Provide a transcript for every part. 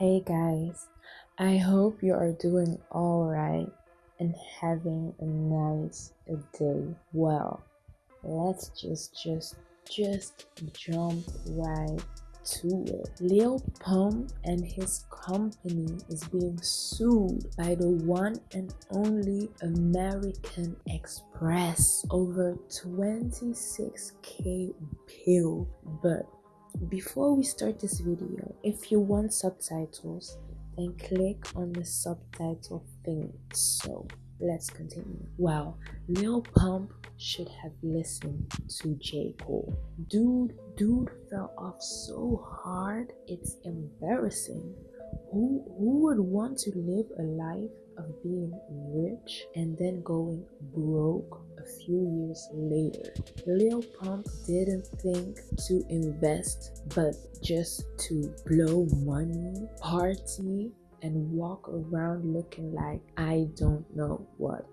Hey guys, I hope you are doing alright and having a nice day. Well, let's just just just jump right to it. Lil Pump and his company is being sued by the one and only American Express over 26k bill. But before we start this video, if you want subtitles, then click on the subtitle thing. So let's continue. Wow, Lil Pump should have listened to J. Cole. Dude, dude fell off so hard, it's embarrassing. Who who would want to live a life of being rich and then going broke a few years later. Lil Pump didn't think to invest but just to blow money, party, and walk around looking like I don't know what.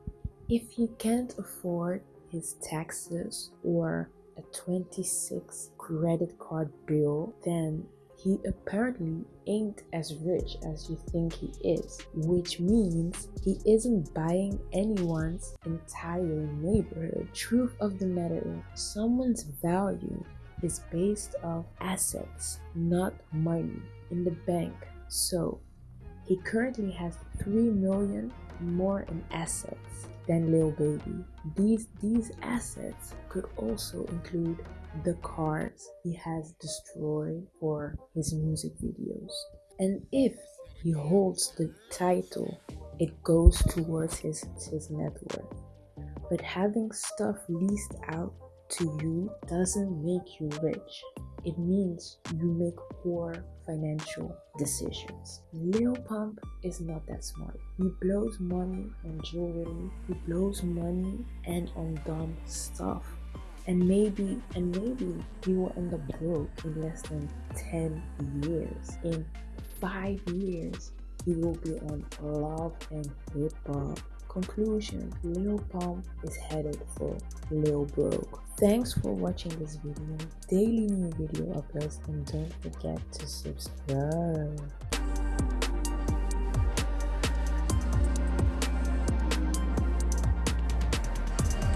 If he can't afford his taxes or a 26 credit card bill, then he apparently ain't as rich as you think he is, which means he isn't buying anyone's entire neighborhood. Truth of the matter is, someone's value is based off assets, not money in the bank. So, he currently has 3 million more in assets than Lil Baby. These these assets could also include the cars he has destroyed for his music videos. And if he holds the title, it goes towards his, his net worth. But having stuff leased out to you doesn't make you rich. It means you make poor financial decisions. Lil Pump is not that smart. He blows money on jewelry, he blows money and on dumb stuff and maybe and maybe he will end up broke in less than 10 years in five years he will be on love and hip hop conclusion lil pump is headed for lil broke. Thanks for watching this video. Daily new video uploads and don't forget to subscribe